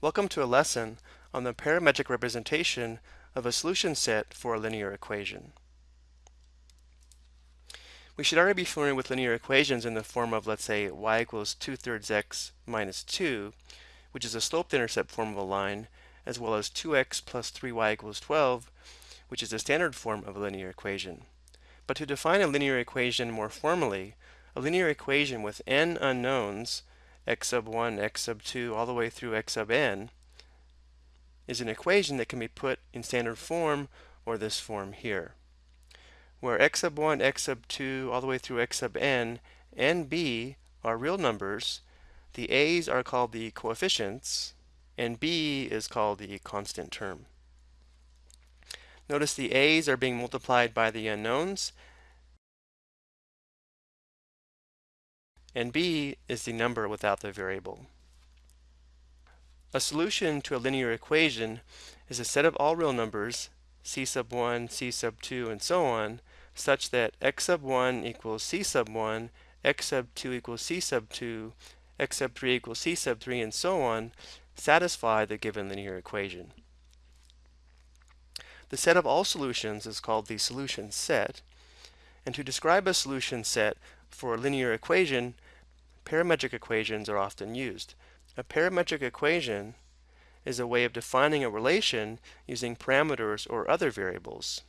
Welcome to a lesson on the parametric representation of a solution set for a linear equation. We should already be familiar with linear equations in the form of, let's say, y equals 2 thirds x minus 2, which is a slope-intercept form of a line, as well as 2x plus 3y equals 12, which is a standard form of a linear equation. But to define a linear equation more formally, a linear equation with n unknowns x sub 1, x sub 2, all the way through x sub n, is an equation that can be put in standard form or this form here, where x sub 1, x sub 2, all the way through x sub n, and b are real numbers, the a's are called the coefficients, and b is called the constant term. Notice the a's are being multiplied by the unknowns, and b is the number without the variable. A solution to a linear equation is a set of all real numbers, c sub 1, c sub 2, and so on, such that x sub 1 equals c sub 1, x sub 2 equals c sub 2, x sub 3 equals c sub 3, and so on, satisfy the given linear equation. The set of all solutions is called the solution set, and to describe a solution set for a linear equation, parametric equations are often used. A parametric equation is a way of defining a relation using parameters or other variables.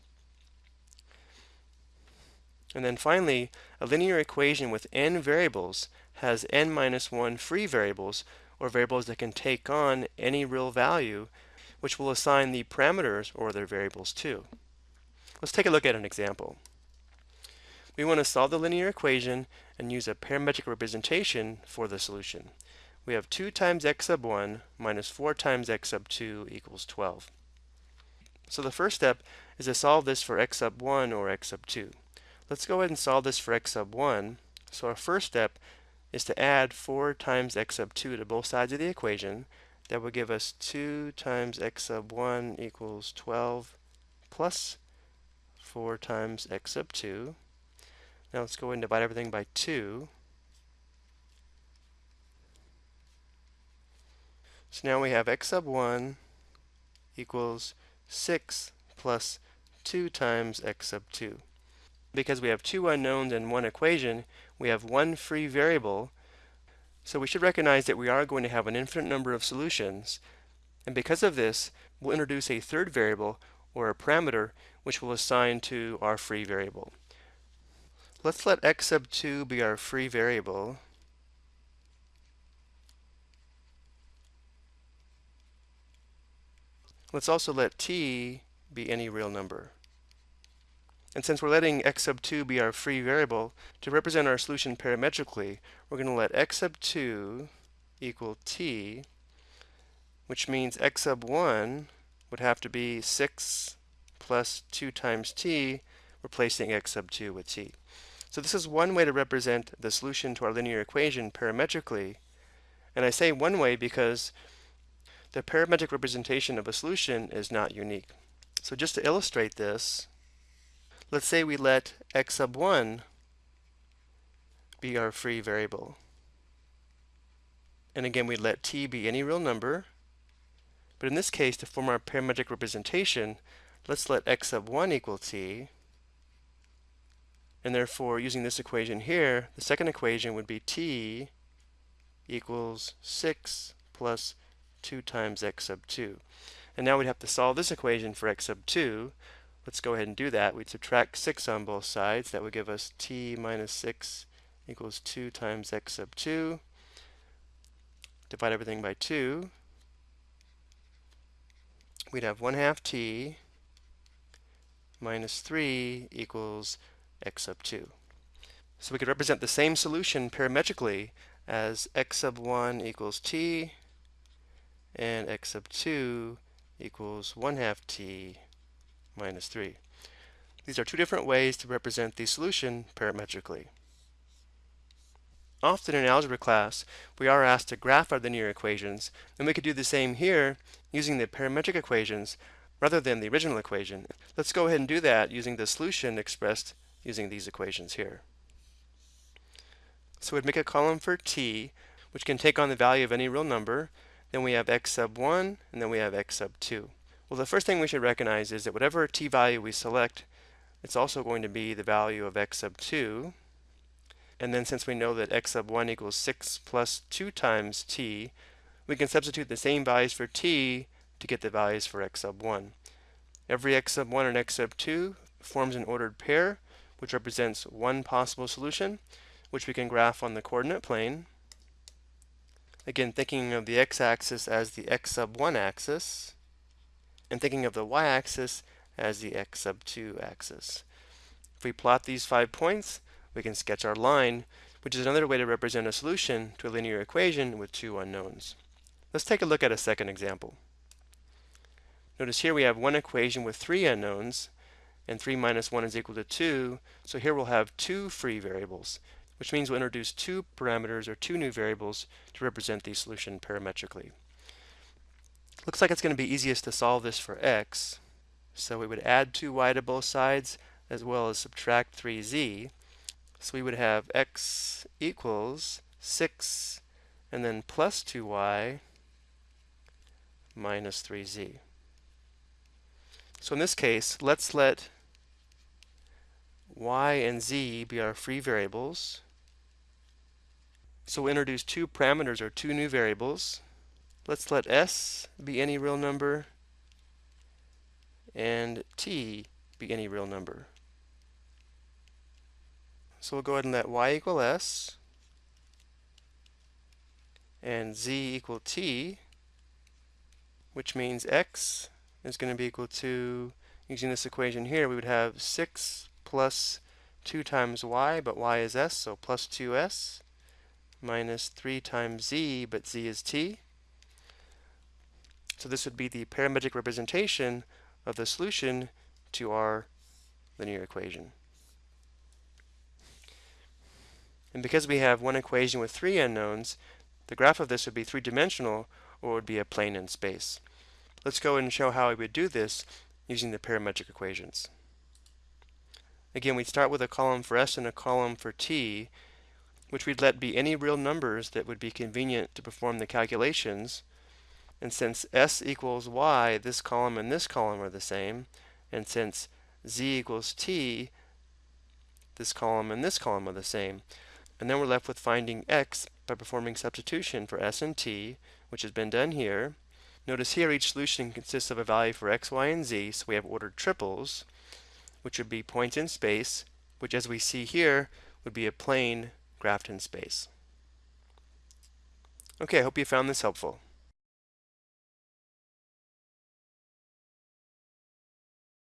And then finally, a linear equation with n variables has n minus 1 free variables, or variables that can take on any real value, which will assign the parameters or their variables to. Let's take a look at an example. We want to solve the linear equation and use a parametric representation for the solution. We have 2 times x sub 1 minus 4 times x sub 2 equals 12. So the first step is to solve this for x sub 1 or x sub 2. Let's go ahead and solve this for x sub 1. So our first step is to add 4 times x sub 2 to both sides of the equation. That would give us 2 times x sub 1 equals 12 plus 4 times x sub 2 now let's go ahead and divide everything by 2. So now we have x sub 1 equals 6 plus 2 times x sub 2. Because we have two unknowns in one equation, we have one free variable. So we should recognize that we are going to have an infinite number of solutions. And because of this, we'll introduce a third variable, or a parameter, which we'll assign to our free variable. Let's let x sub 2 be our free variable. Let's also let t be any real number. And since we're letting x sub 2 be our free variable, to represent our solution parametrically, we're going to let x sub 2 equal t, which means x sub 1 would have to be 6 plus 2 times t, replacing x sub 2 with t. So this is one way to represent the solution to our linear equation parametrically. And I say one way because the parametric representation of a solution is not unique. So just to illustrate this, let's say we let x sub 1 be our free variable. And again, we let t be any real number. But in this case, to form our parametric representation, let's let x sub 1 equal t. And therefore, using this equation here, the second equation would be t equals 6 plus 2 times x sub 2. And now we'd have to solve this equation for x sub 2. Let's go ahead and do that. We'd subtract 6 on both sides. That would give us t minus 6 equals 2 times x sub 2. Divide everything by 2. We'd have 1 half t minus 3 equals x sub 2. So we could represent the same solution parametrically as x sub 1 equals t and x sub 2 equals 1 half t minus 3. These are two different ways to represent the solution parametrically. Often in algebra class, we are asked to graph our linear equations, and we could do the same here using the parametric equations rather than the original equation. Let's go ahead and do that using the solution expressed using these equations here. So we'd make a column for t, which can take on the value of any real number. then we have x sub 1, and then we have x sub 2. Well, the first thing we should recognize is that whatever t value we select, it's also going to be the value of x sub 2. And then since we know that x sub 1 equals 6 plus 2 times t, we can substitute the same values for t to get the values for x sub 1. Every x sub 1 and x sub 2 forms an ordered pair, which represents one possible solution, which we can graph on the coordinate plane. Again, thinking of the x-axis as the x sub 1 axis, and thinking of the y-axis as the x sub 2 axis. If we plot these five points, we can sketch our line, which is another way to represent a solution to a linear equation with two unknowns. Let's take a look at a second example. Notice here we have one equation with three unknowns, and 3 minus 1 is equal to 2, so here we'll have two free variables which means we'll introduce two parameters or two new variables to represent the solution parametrically. Looks like it's going to be easiest to solve this for x. So we would add 2y to both sides as well as subtract 3z. So we would have x equals 6 and then plus 2y minus 3z. So in this case, let's let y and z be our free variables. So we'll introduce two parameters or two new variables. Let's let s be any real number and t be any real number. So we'll go ahead and let y equal s and z equal t, which means x is going to be equal to, using this equation here, we would have 6 plus 2 times y, but y is s, so plus 2s minus 3 times z, but z is t. So this would be the parametric representation of the solution to our linear equation. And because we have one equation with three unknowns, the graph of this would be three-dimensional or would be a plane in space. Let's go and show how we would do this using the parametric equations. Again, we'd start with a column for s and a column for t, which we'd let be any real numbers that would be convenient to perform the calculations. And since s equals y, this column and this column are the same. And since z equals t, this column and this column are the same. And then we're left with finding x by performing substitution for s and t, which has been done here. Notice here each solution consists of a value for x, y, and z, so we have ordered triples, which would be points in space, which as we see here would be a plane graphed in space. Okay, I hope you found this helpful.